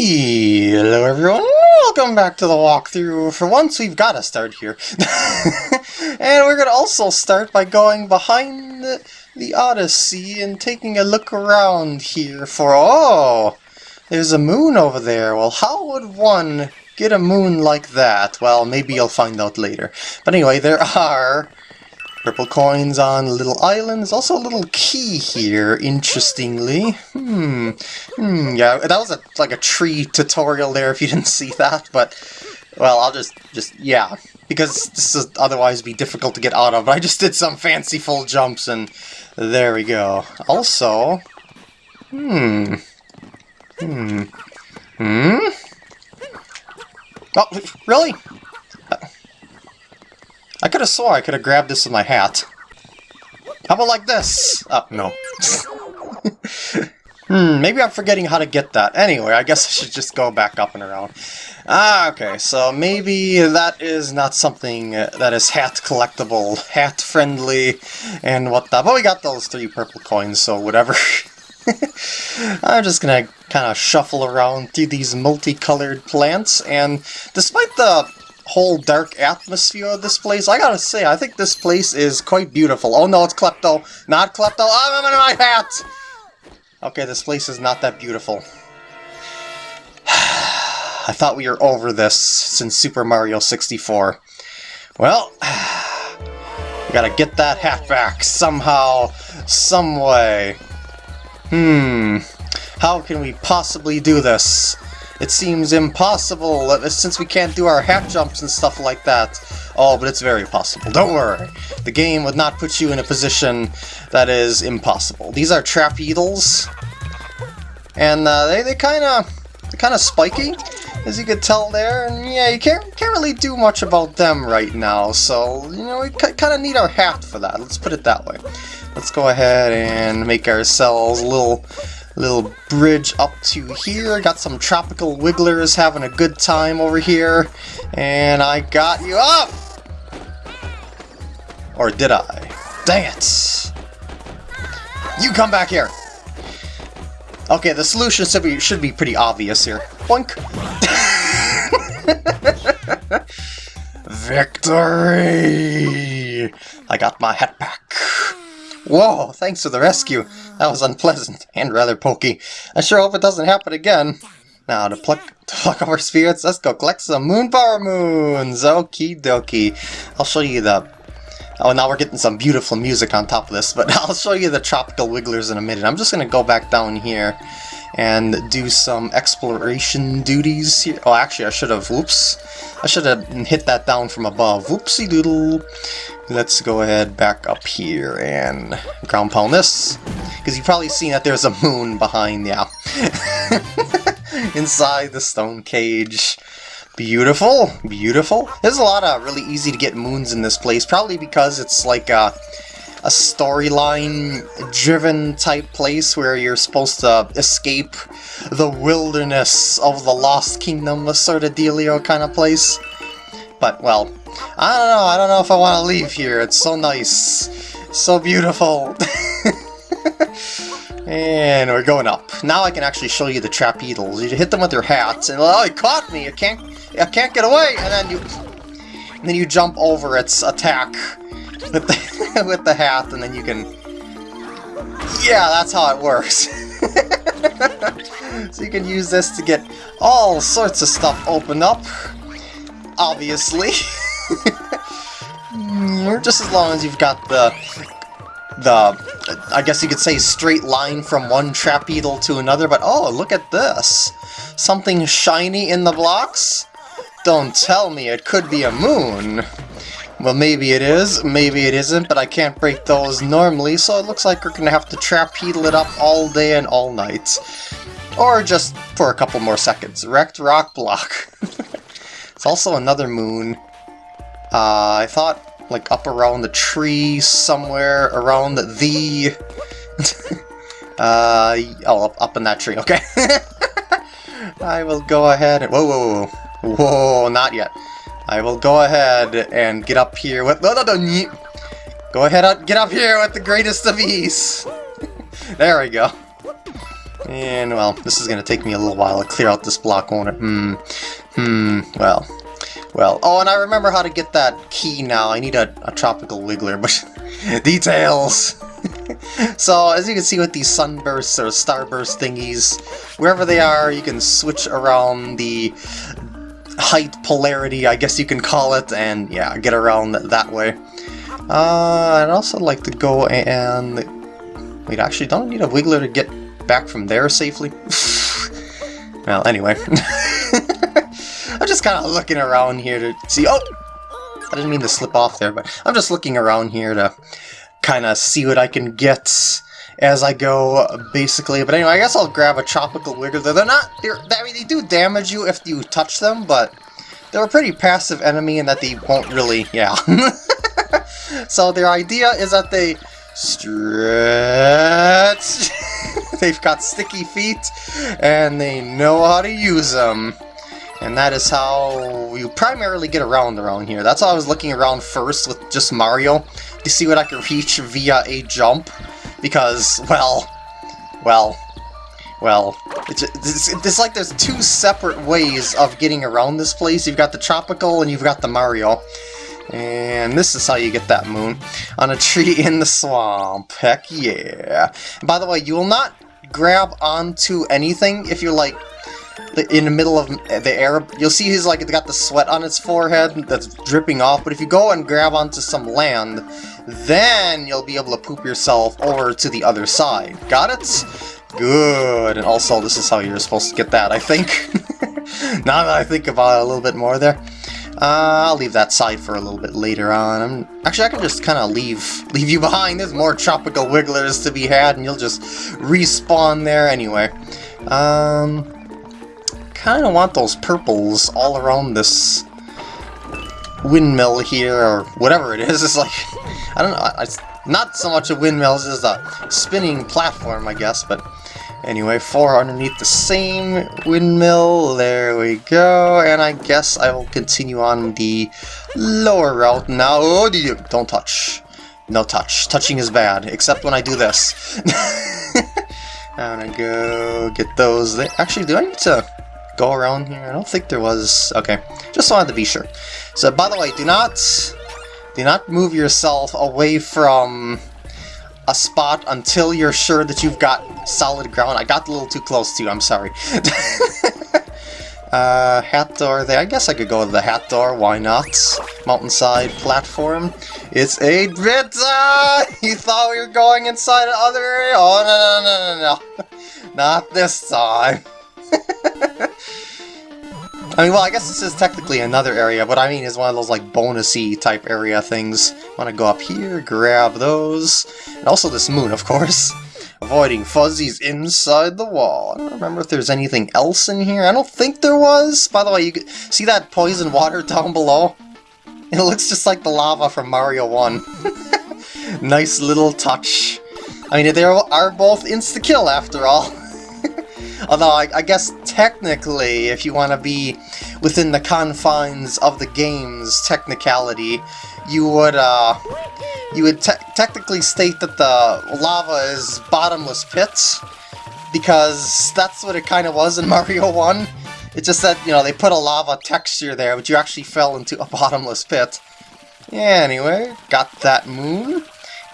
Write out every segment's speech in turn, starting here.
Hello everyone, welcome back to the walkthrough. For once we've got to start here. and we're going to also start by going behind the, the Odyssey and taking a look around here for... Oh! There's a moon over there. Well, how would one get a moon like that? Well, maybe you'll find out later. But anyway, there are Purple coins on a little island. There's also a little key here, interestingly. Hmm. Hmm, yeah, that was a like a tree tutorial there if you didn't see that, but... Well, I'll just, just, yeah. Because this would otherwise be difficult to get out of. But I just did some fanciful jumps and there we go. Also... Hmm. Hmm. Hmm? Oh, really? I could have swore I could have grabbed this with my hat. How about like this? Oh, no. hmm, maybe I'm forgetting how to get that. Anyway, I guess I should just go back up and around. Ah, okay, so maybe that is not something that is hat collectible, hat friendly, and what the... But we got those three purple coins, so whatever. I'm just gonna kind of shuffle around through these multicolored plants, and despite the whole dark atmosphere of this place. I gotta say, I think this place is quite beautiful. Oh no, it's Klepto. Not Klepto. Oh, I'm in my hat! Okay, this place is not that beautiful. I thought we were over this since Super Mario 64. Well, we gotta get that hat back somehow, some way. Hmm, how can we possibly do this? It seems impossible uh, since we can't do our half jumps and stuff like that. Oh, but it's very possible. Don't worry. The game would not put you in a position that is impossible. These are trap trapeetles, and uh, they they kind of they're kind of spiky, as you could tell there. And yeah, you can't can't really do much about them right now. So you know, we kind of need our hat for that. Let's put it that way. Let's go ahead and make ourselves a little little bridge up to here. Got some tropical wigglers having a good time over here. And I got you up! Or did I? Dang it! You come back here! Okay, the solution should be, should be pretty obvious here. Boink! Victory! I got my hat back. Whoa, thanks for the rescue. That was unpleasant and rather pokey. I sure hope it doesn't happen again. Now, to pluck, to pluck our spirits, let's go collect some Moon Power Moons! Okie dokie. I'll show you the... Oh, now we're getting some beautiful music on top of this, but I'll show you the Tropical Wigglers in a minute. I'm just going to go back down here and do some exploration duties here. Oh, actually, I should have... Whoops. I should have hit that down from above. Whoopsie doodle. Let's go ahead back up here and ground pound this. Because you've probably seen that there's a moon behind, yeah. Inside the stone cage. Beautiful, beautiful. There's a lot of really easy to get moons in this place, probably because it's like a, a storyline-driven type place where you're supposed to escape the wilderness of the Lost Kingdom, a sort of dealio kind of place. But, well, I don't know, I don't know if I want to leave here. It's so nice. So beautiful. and we're going up. Now I can actually show you the trapeetles. You hit them with your hats, and oh, it caught me! I can't, I can't get away! And then you, and then you jump over its attack with the, with the hat, and then you can... Yeah, that's how it works. so you can use this to get all sorts of stuff open up obviously. Just as long as you've got the, the, I guess you could say straight line from one trapeetle to another, but oh, look at this. Something shiny in the blocks? Don't tell me it could be a moon. Well, maybe it is, maybe it isn't, but I can't break those normally, so it looks like we're gonna have to trapeetle it up all day and all night. Or just for a couple more seconds. Wrecked rock block. It's also another moon. Uh, I thought, like, up around the tree somewhere around the... uh, oh, up, up in that tree, okay. I will go ahead and... Whoa, whoa, whoa. Whoa, not yet. I will go ahead and get up here with... No, no, no, Go ahead, get up here with the greatest of ease. there we go. And, well, this is to take me a little while to clear out this block, won't it? Hmm. Hmm. Well. Well. Oh, and I remember how to get that key now. I need a, a tropical wiggler, but... details! so, as you can see with these sunbursts or starburst thingies, wherever they are, you can switch around the height polarity, I guess you can call it, and yeah, get around that way. Uh, I'd also like to go and... Wait, actually, don't I need a wiggler to get back from there safely? well, anyway. I'm just kind of looking around here to see... Oh! I didn't mean to slip off there, but I'm just looking around here to kind of see what I can get as I go, basically. But anyway, I guess I'll grab a Tropical Wiggler. They're not, they're, I mean, they do damage you if you touch them, but they're a pretty passive enemy in that they won't really, yeah. so their idea is that they stretch. They've got sticky feet, and they know how to use them. And that is how you primarily get around around here. That's why I was looking around first with just Mario, to see what I could reach via a jump. Because, well, well, well, it's, it's, it's, like there's two separate ways of getting around this place. You've got the tropical and you've got the Mario. And this is how you get that moon. On a tree in the swamp. Heck yeah. by the way, you will not grab onto anything if you're like in the middle of the air. You'll see he's like got the sweat on his forehead that's dripping off. But if you go and grab onto some land, then you'll be able to poop yourself over to the other side. Got it? Good. And also, this is how you're supposed to get that, I think. now that I think about it a little bit more there. Uh, I'll leave that side for a little bit later on. I'm, actually, I can just kind of leave leave you behind. There's more tropical wigglers to be had, and you'll just respawn there anyway. Um, kind of want those purples all around this windmill here, or whatever it is. It's like, I don't know, it's not so much a windmill, just a spinning platform, I guess, but Anyway, four underneath the same windmill. There we go. And I guess I will continue on the lower route now. Oh, don't touch. No touch. Touching is bad, except when I do this. I'm gonna go get those. Actually, do I need to go around here? I don't think there was. Okay, just wanted to be sure. So, by the way, do not do not move yourself away from a spot until you're sure that you've got solid ground. I got a little too close to you, I'm sorry. uh, hat door there. I guess I could go to the hat door, why not? Mountainside platform. It's a bit, you thought we were going inside another area? Oh, no, no, no, no, no. Not this time. I mean, well, I guess this is technically another area, but I mean is one of those, like, bonusy type area things. Want to go up here, grab those, and also this moon, of course. Avoiding fuzzies inside the wall. I don't remember if there's anything else in here. I don't think there was. By the way, you can see that poison water down below? It looks just like the lava from Mario 1. nice little touch. I mean, they are both insta-kill after all. Although, I, I, guess technically, if you want to be within the confines of the game's technicality, you would, uh, you would te technically state that the lava is bottomless pits, because that's what it kind of was in Mario 1. It's just that, you know, they put a lava texture there, but you actually fell into a bottomless pit. Yeah, anyway, got that moon.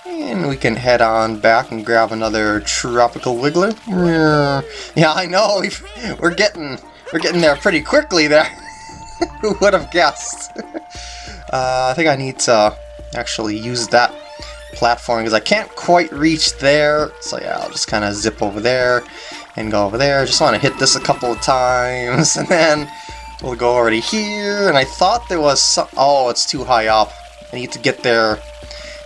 And we can head on back and grab another tropical wiggler. Yeah, I know. We're getting we're getting there pretty quickly there. Who would have guessed? uh, I think I need to actually use that platform because I can't quite reach there. So yeah, I'll just kind of zip over there and go over there. Just want to hit this a couple of times and then we'll go already here. And I thought there was some... Oh, it's too high up. I need to get there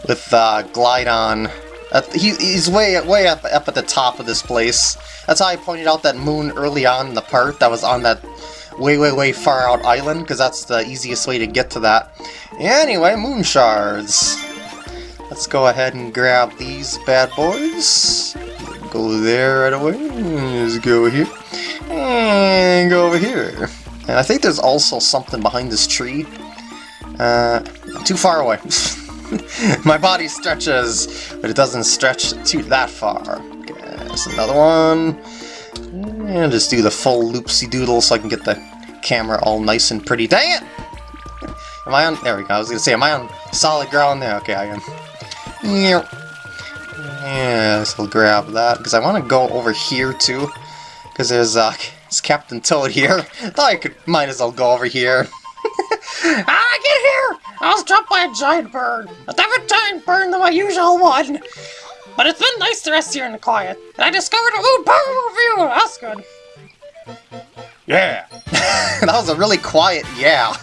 with uh, Glydon. Uh, he, he's way way up, up at the top of this place. That's how I pointed out that moon early on in the part that was on that way, way, way far out island, because that's the easiest way to get to that. Anyway, moon shards. Let's go ahead and grab these bad boys. Go there right away. Let's go here. And go over here. And I think there's also something behind this tree. Uh, too far away. My body stretches, but it doesn't stretch to that far. There's another one. And just do the full loopsy-doodle so I can get the camera all nice and pretty. Dang it! Am I on... There we go. I was going to say, am I on solid ground there? Okay, I am. Yeah, so I'll grab that, because I want to go over here, too. Because there's, uh, it's Captain Toad here. Thought I could, might as well go over here. ah, get here! I was dropped by a giant bird. A different giant bird than my usual one. But it's been nice to rest here in the quiet. And I discovered a little power view. That's good. Yeah. that was a really quiet yeah.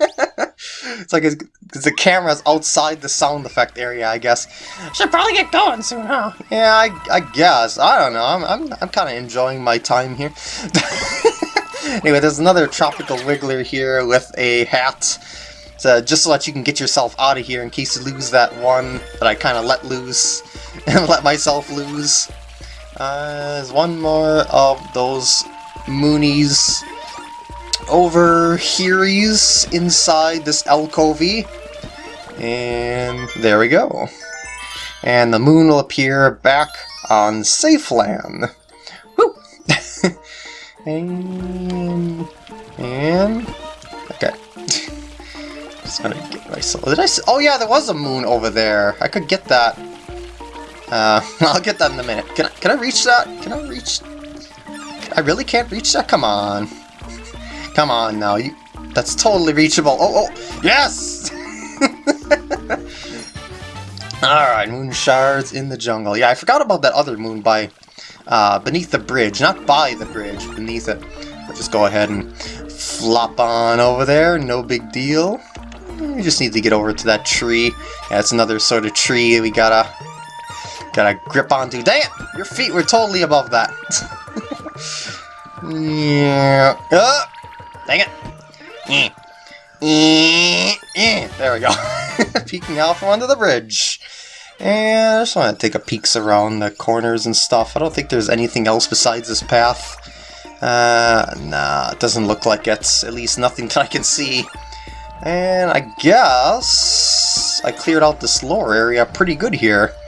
it's like it's, the camera's outside the sound effect area, I guess. Should probably get going soon, huh? Yeah, I, I guess. I don't know. I'm, I'm, I'm kind of enjoying my time here. anyway, there's another tropical wiggler here with a hat. So just so that you can get yourself out of here in case you lose that one that I kind of let loose and let myself lose. Uh, there's one more of those Moonies over here's inside this alcove. And there we go. And the moon will appear back on Safeland. Woo! and, and. Just gonna get myself. Did I? Oh yeah, there was a moon over there. I could get that. Uh, I'll get that in a minute. Can I? Can I reach that? Can I reach? I really can't reach that. Come on. Come on now, you that's totally reachable. Oh, oh, yes! Alright, moon shards in the jungle. Yeah, I forgot about that other moon by, uh, beneath the bridge. Not by the bridge, beneath it. I'll just go ahead and flop on over there, no big deal. We just need to get over to that tree. Yeah, another sort of tree we gotta, gotta grip onto. It! Your feet were totally above that. yeah. Uh, Dang it! There we go. Peeking out from under the bridge. And I just want to take a peeks around the corners and stuff. I don't think there's anything else besides this path. Uh, nah, it doesn't look like it's at least nothing that I can see. And I guess I cleared out this lower area pretty good here.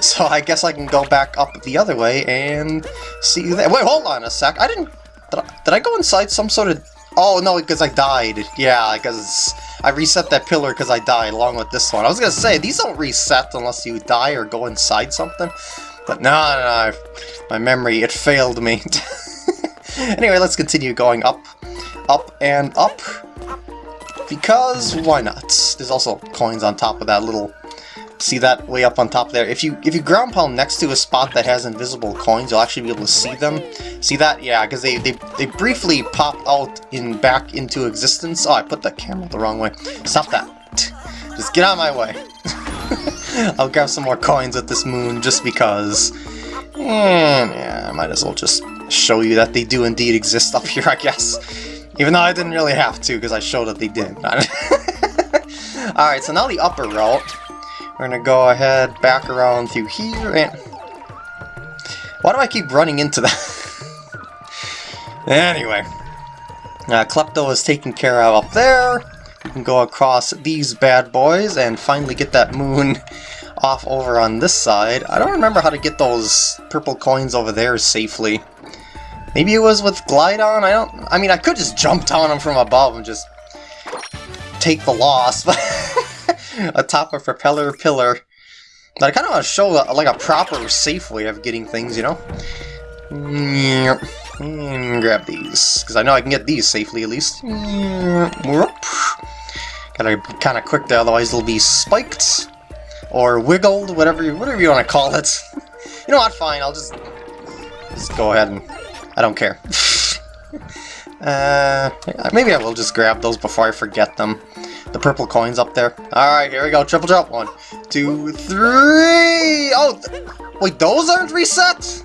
So I guess I can go back up the other way and see that. Wait, hold on a sec. I didn't... Did I, did I go inside some sort of Oh, no, because I died. Yeah, because I reset that pillar because I died along with this one. I was going to say, these don't reset unless you die or go inside something. But no, no, no my memory, it failed me. anyway, let's continue going up, up, and up. Because why not? There's also coins on top of that little See that way up on top there? If you if you ground pound next to a spot that has invisible coins, you'll actually be able to see them. See that? Yeah, because they, they, they briefly pop out in back into existence. Oh, I put the camera the wrong way. Stop that. Just get out of my way. I'll grab some more coins at this moon just because. And yeah, I might as well just show you that they do indeed exist up here, I guess. Even though I didn't really have to, because I showed that they did. Alright, so now the upper route. We're gonna go ahead, back around through here, and... Why do I keep running into that? anyway. Uh, Klepto is taken care of up there. We can go across these bad boys and finally get that moon off over on this side. I don't remember how to get those purple coins over there safely. Maybe it was with Glydon. I don't... I mean, I could just jump on him from above and just take the loss, but atop a propeller pillar. But I kind of want to show uh, like a proper, safe way of getting things, you know? And hmm, grab these, because I know I can get these safely at least. Gotta be kind of quick there, otherwise they'll be spiked or wiggled, whatever you, whatever you want to call it. you know what? Fine, I'll just just go ahead and I don't care. uh, maybe I will just grab those before I forget them the purple coins up there. Alright, here we go. Triple jump. One, two, three! Oh, wait, those aren't reset?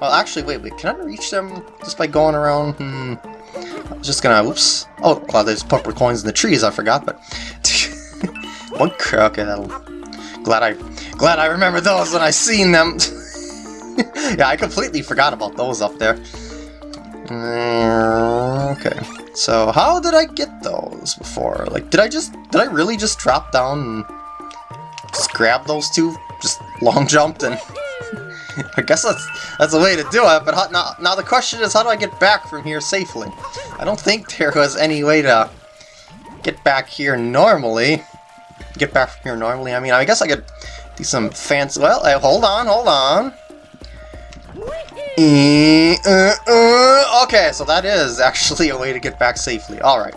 Well, actually, wait, wait. Can I reach them just by going around? Hmm. I was just gonna, oops. Oh, well, there's purple coins in the trees, I forgot, but... One, okay, that'll... Glad I, glad I remember those when I seen them. yeah, I completely forgot about those up there. Mm, okay. So how did I get those before? Like, did I just, did I really just drop down and just grab those two? Just long jumped and... I guess that's that's a way to do it, but how, now, now the question is how do I get back from here safely? I don't think there was any way to get back here normally. Get back from here normally, I mean, I guess I could do some fancy... Well, hold on, hold on. Uh, uh, uh, okay, so that is actually a way to get back safely. Alright.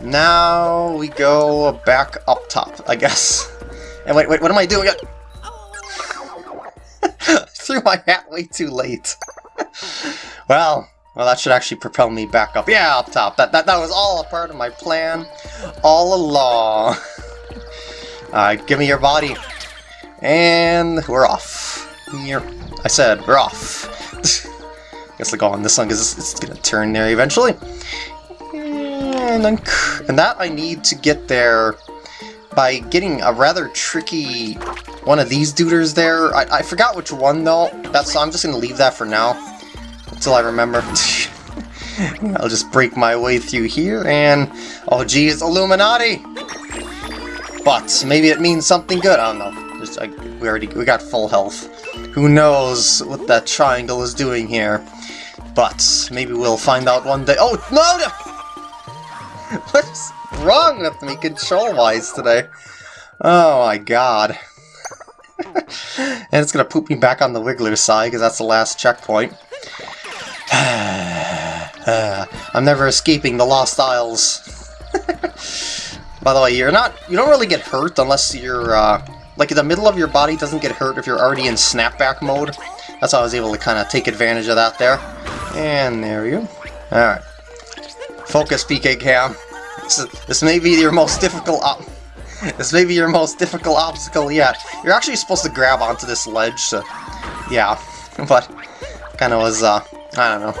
Now we go back up top, I guess. And wait, wait, what am I doing? threw my hat way too late. well, well, that should actually propel me back up. Yeah, up top. That that, that was all a part of my plan all along. Alright, give me your body. And we're off. Here. I said, we're off. I guess I'll go on this one because it's, it's, gonna turn there eventually. And, and that I need to get there by getting a rather tricky one of these duders there. I, I forgot which one though. That's I'm just gonna leave that for now until I remember. I'll just break my way through here and oh geez, Illuminati! But maybe it means something good. I don't know. Just, I, we already we got full health. Who knows what that triangle is doing here? But maybe we'll find out one day. Oh no! no! What's wrong with me control-wise today? Oh my god. and it's gonna poop me back on the Wiggler side, because that's the last checkpoint. I'm never escaping the Lost Isles. By the way, you're not, you don't really get hurt unless you're, uh, like the middle of your body doesn't get hurt if you're already in snapback mode. That's how I was able to kind of take advantage of that there. And there you go. Alright. Focus, PK Cam. This, is, this may be your most difficult this may be your most difficult obstacle yet. You're actually supposed to grab onto this ledge, so yeah. But kind of was, uh, I don't know,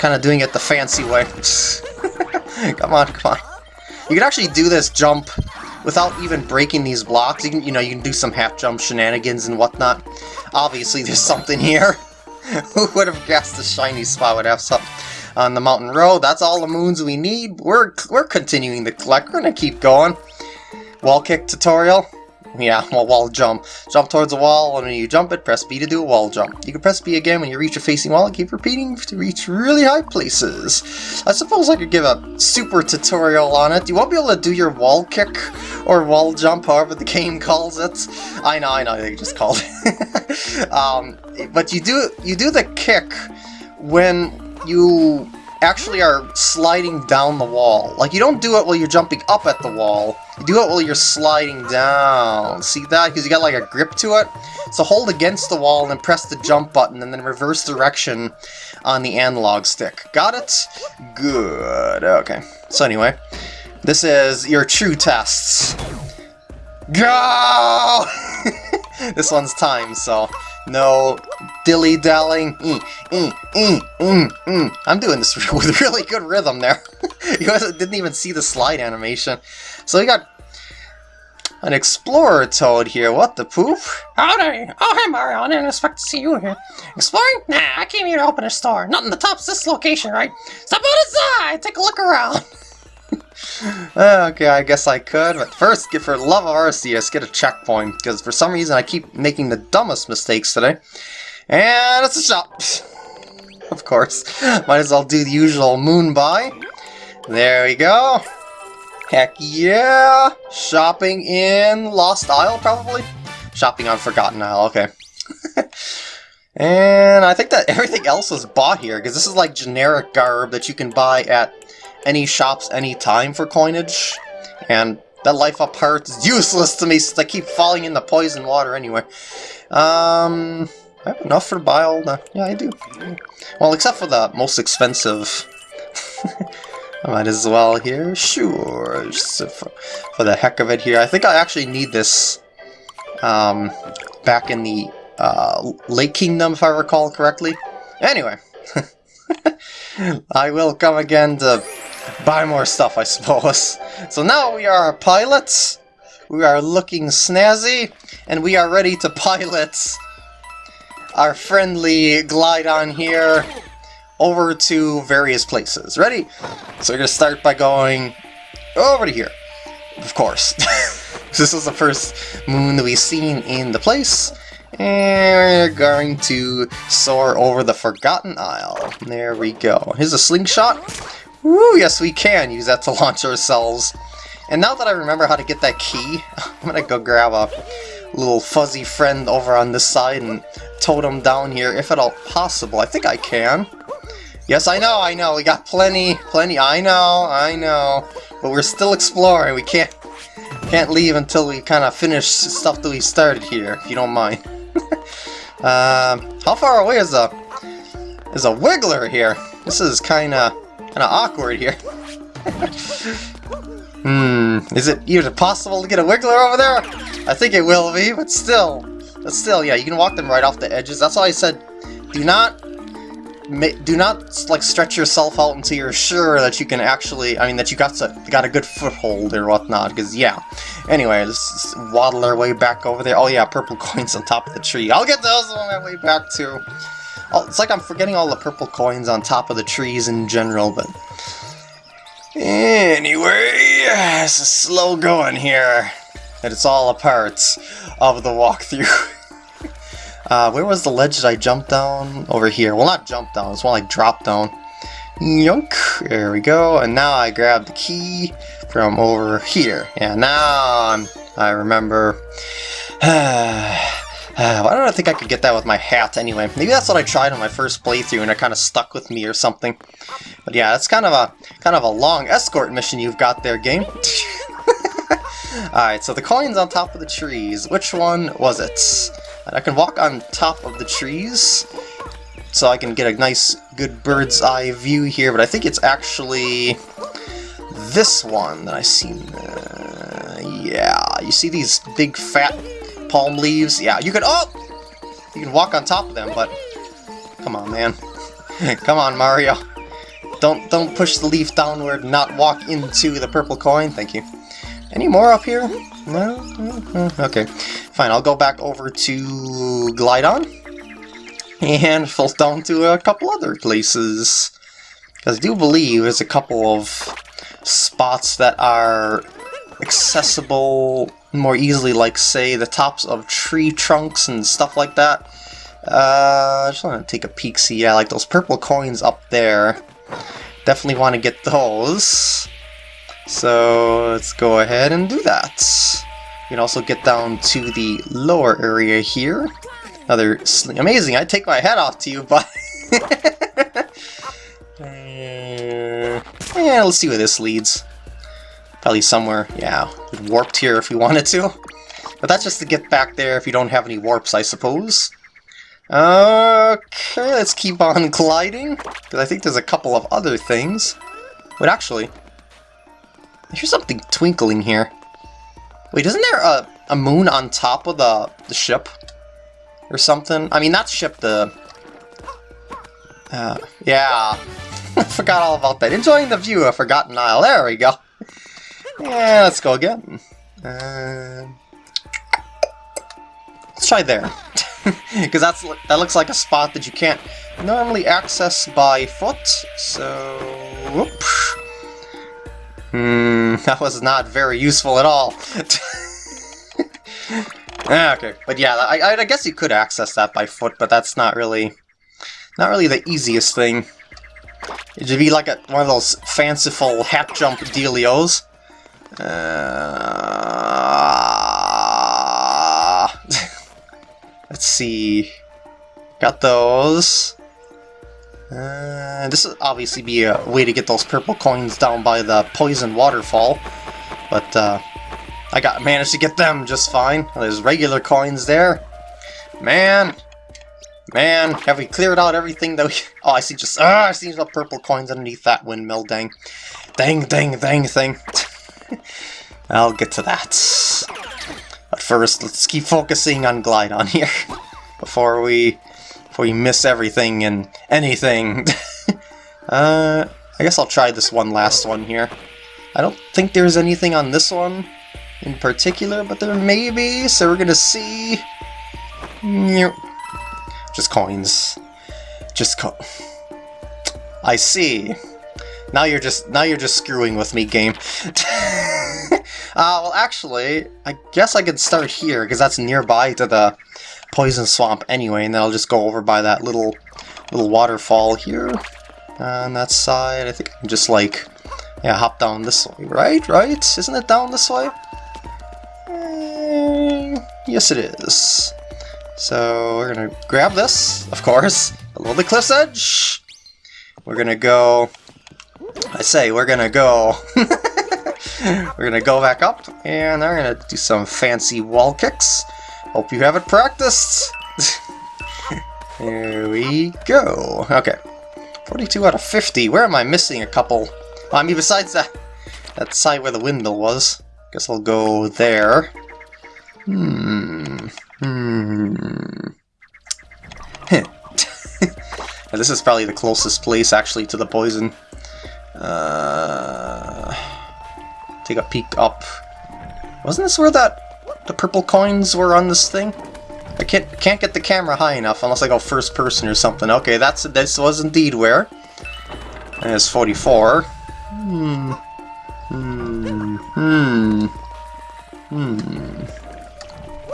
kind of doing it the fancy way. come on, come on. You can actually do this jump without even breaking these blocks. You can, you know, you can do some half jump shenanigans and whatnot. Obviously, there's something here. Who would have guessed the shiny spot would have something on the mountain road? That's all the moons we need. We're we're continuing to collect. We're gonna keep going. Wall kick tutorial. Yeah, well, wall jump. Jump towards a wall, and when you jump it, press B to do a wall jump. You can press B again when you reach a facing wall and keep repeating to reach really high places. I suppose I could give a super tutorial on it. You won't be able to do your wall kick or wall jump, however the game calls it. I know, I know, they just called it. um, but you do, you do the kick when you actually are sliding down the wall. Like, you don't do it while you're jumping up at the wall. You do it while you're sliding down. See that? Because you got like a grip to it. So hold against the wall and then press the jump button and then reverse direction on the analog stick. Got it? Good. Okay. So anyway, this is your true tests. Go! this one's time, so no dilly-dallying. Mm, mm, mm, mm, mm. I'm doing this with really good rhythm there. you guys didn't even see the slide animation. So we got an Explorer Toad here. What the poop? Howdy! Oh, hey Mario, I didn't expect to see you here. Exploring? Nah, I came here to open a store. Not in the top's this location, right? Step outside, take a look around. Uh, okay, I guess I could, but first, get for love of Arceus, get a checkpoint, because for some reason I keep making the dumbest mistakes today. And it's a shop! of course. Might as well do the usual moon buy. There we go. Heck yeah! Shopping in Lost Isle, probably? Shopping on Forgotten Isle, okay. and I think that everything else was bought here, because this is like generic garb that you can buy at any shops any time for coinage, and that life up part is useless to me since I keep falling in the poison water anyway. Um, I have enough for to buy all the... Yeah, I do. Well, except for the most expensive. I might as well here. Sure, for, for the heck of it here. I think I actually need this um, back in the uh, Lake Kingdom, if I recall correctly. Anyway, I will come again to buy more stuff, I suppose. So now we are pilots, we are looking snazzy, and we are ready to pilot our friendly Glydon here over to various places. Ready? So we're going to start by going over to here, of course. this is the first moon that we've seen in the place. And we're going to soar over the Forgotten Isle. There we go. Here's a slingshot. Woo, yes we can use that to launch ourselves. And now that I remember how to get that key, I'm gonna go grab a little fuzzy friend over on this side and tote him down here, if at all possible. I think I can. Yes, I know, I know, we got plenty, plenty, I know, I know. But we're still exploring, we can't can't leave until we kind of finish stuff that we started here, if you don't mind. um, how far away is a is a wiggler here? This is kind of kind of awkward here. hmm, is it even possible to get a wiggler over there? I think it will be, but still, but still, yeah, you can walk them right off the edges. That's why I said, do not do not like stretch yourself out until you're sure that you can actually, I mean, that you got to, got a good foothold or whatnot, because yeah. Anyway, let's waddle our way back over there. Oh yeah, purple coins on top of the tree. I'll get those on my way back too. Oh, it's like I'm forgetting all the purple coins on top of the trees in general, but... Anyway, it's slow going here. And it's all a part of the walkthrough. Uh, where was the ledge that I jumped down? Over here. Well, not jump down, it's more like drop down. Yunk! There we go, and now I grab the key from over here. Yeah, now I'm, I remember... Uh, why don't I think I could get that with my hat anyway? Maybe that's what I tried on my first playthrough and it kind of stuck with me or something. But yeah, that's kind of a kind of a long escort mission you've got there, game. Alright, so the coin's on top of the trees. Which one was it? I can walk on top of the trees, so I can get a nice, good bird's eye view here, but I think it's actually this one that I see. Uh, yeah, you see these big fat palm leaves? Yeah, you can, oh! You can walk on top of them, but come on, man. come on, Mario. Don't don't push the leaf downward, not walk into the purple coin. Thank you. Any more up here? No? Mm-hmm. Okay. Fine, I'll go back over to Glydon. And fall down to a couple other places. Because I do believe there's a couple of spots that are accessible more easily, like, say, the tops of tree trunks and stuff like that. Uh, I just want to take a peek, see, yeah, like those purple coins up there. Definitely want to get those. So let's go ahead and do that. You can also get down to the lower area here. Another sling amazing, I'd take my head off to you, but... yeah, let's see where this leads. Probably somewhere, yeah, warped here if we wanted to. But that's just to get back there if you don't have any warps, I suppose. Okay, let's keep on gliding, because I think there's a couple of other things. Wait, actually, hear something twinkling here. Wait, isn't there a, a moon on top of the, the ship? Or something? I mean, not ship, the... Uh, yeah. I forgot all about that. Enjoying the view of Forgotten Isle. There we go. Yeah, let's go again. Uh, let's try there. Because that's that looks like a spot that you can't normally access by foot, so... Whoop. Hmm, that was not very useful at all. Ah, okay, but yeah, I, I guess you could access that by foot, but that's not really, not really the easiest thing. It would be like a, one of those fanciful hat jump dealios. Uh, let's see. Got those. Uh, this would obviously be a way to get those purple coins down by the poison waterfall, but uh, I got managed to get them just fine. There's regular coins there. Man, man, have we cleared out everything that we... Oh, I see just... Ah, I see the purple coins underneath that windmill, dang. Dang, dang, dang thing. I'll get to that. But first, let's keep focusing on Glydon here before we before we miss everything and anything. uh, I guess I'll try this one last one here. I don't think there's anything on this one in particular, but there may be, so we're gonna see. Just coins. Just co I see. Now you're just now you're just screwing with me, game. uh, well, actually, I guess I could start here because that's nearby to the poison swamp anyway, and then I'll just go over by that little little waterfall here on that side. I think I can just like, yeah, hop down this way, right? Right? Isn't it down this way? Eh, yes, it is. So we're gonna grab this, of course, below the cliff's edge. We're gonna go. I say we're gonna go. we're gonna go back up, and we're gonna do some fancy wall kicks. Hope you haven't practiced. There we go. Okay. 42 out of 50. Where am I missing a couple? Well, I mean, besides that, that side where the window was. Guess I'll go there. Hmm. Hmm. this is probably the closest place, actually, to the poison. Uh, take a peek up. Wasn't this where that the purple coins were on this thing? I can't can't get the camera high enough unless I go first person or something. Okay, that's this was indeed where. And it's 44. Hmm. Hmm. Hmm. Hmm.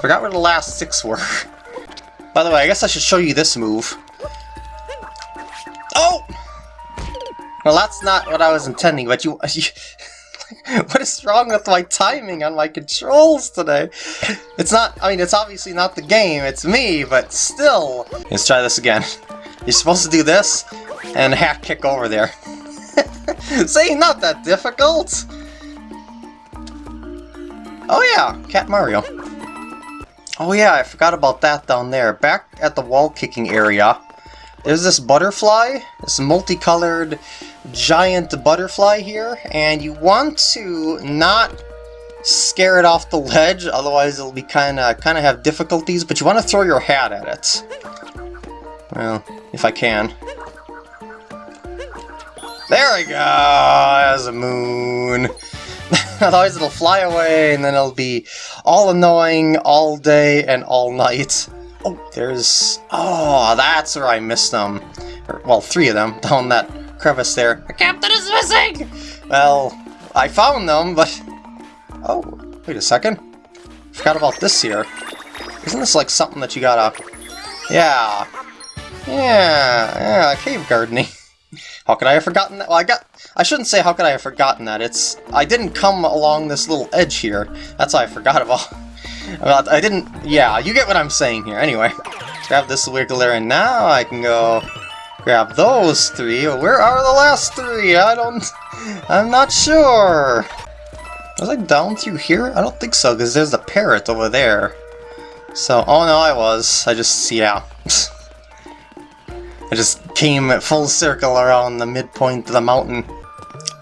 Forgot where the last six were. By the way, I guess I should show you this move. Oh! Well, that's not what I was intending, but you... you what is wrong with my timing on my controls today? It's not, I mean, it's obviously not the game, it's me, but still. Let's try this again. You're supposed to do this, and half kick over there. See, not that difficult! Oh yeah, Cat Mario. Oh yeah, I forgot about that down there. Back at the wall kicking area, there's this butterfly, this multicolored giant butterfly here, and you want to not scare it off the ledge, otherwise it'll be kind of kind of have difficulties, but you want to throw your hat at it. Well, if I can. There we go! As a moon! Otherwise it'll fly away and then it'll be all annoying all day and all night. Oh, there's... Oh, that's where I missed them. Or, well, three of them down that crevice there. The captain is missing! Well, I found them, but... Oh, wait a second. Forgot about this here. Isn't this like something that you gotta... Yeah. Yeah, yeah, cave gardening. How could I have forgotten that? Well, I got... I shouldn't say how could I have forgotten that. It's... I didn't come along this little edge here. That's why I forgot about... Well, I didn't... Yeah, you get what I'm saying here. Anyway, grab this wiggler, and now I can go grab those three. Where are the last three? I don't... I'm not sure. Was I down through here? I don't think so, because there's the parrot over there. So, oh no, I was. I just, yeah. I just came full circle around the midpoint of the mountain.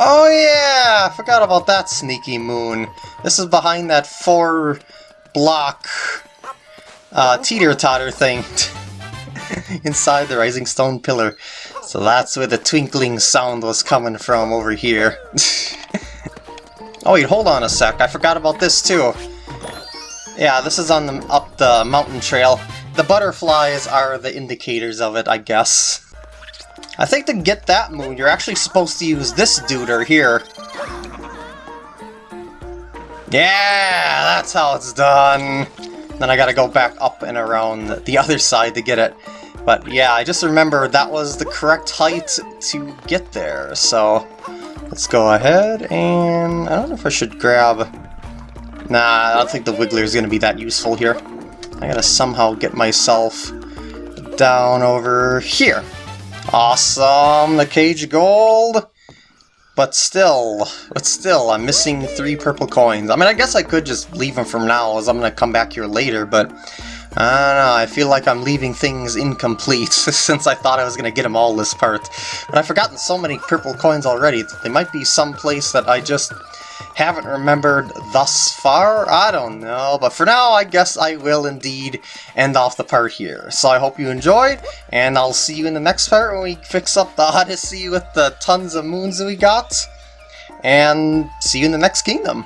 Oh yeah! I forgot about that sneaky moon. This is behind that four block uh, teeter-totter thing inside the rising stone pillar. So that's where the twinkling sound was coming from over here. oh wait, hold on a sec. I forgot about this too. Yeah, this is on the up the mountain trail. The butterflies are the indicators of it, I guess. I think to get that moon, you're actually supposed to use this duder here. Yeah, that's how it's done. Then I gotta go back up and around the other side to get it. But yeah, I just remember that was the correct height to get there, so let's go ahead and I don't know if I should grab... Nah, I don't think the Wiggler is going to be that useful here. I gotta somehow get myself down over here. Awesome, the cage of gold! But still, but still, I'm missing three purple coins. I mean, I guess I could just leave them from now, as I'm going to come back here later, but... I don't know, I feel like I'm leaving things incomplete, since I thought I was going to get them all this part. But I've forgotten so many purple coins already, they might be some place that I just haven't remembered thus far? I don't know, but for now I guess I will indeed end off the part here. So I hope you enjoyed, and I'll see you in the next part when we fix up the Odyssey with the tons of moons that we got, and see you in the next kingdom.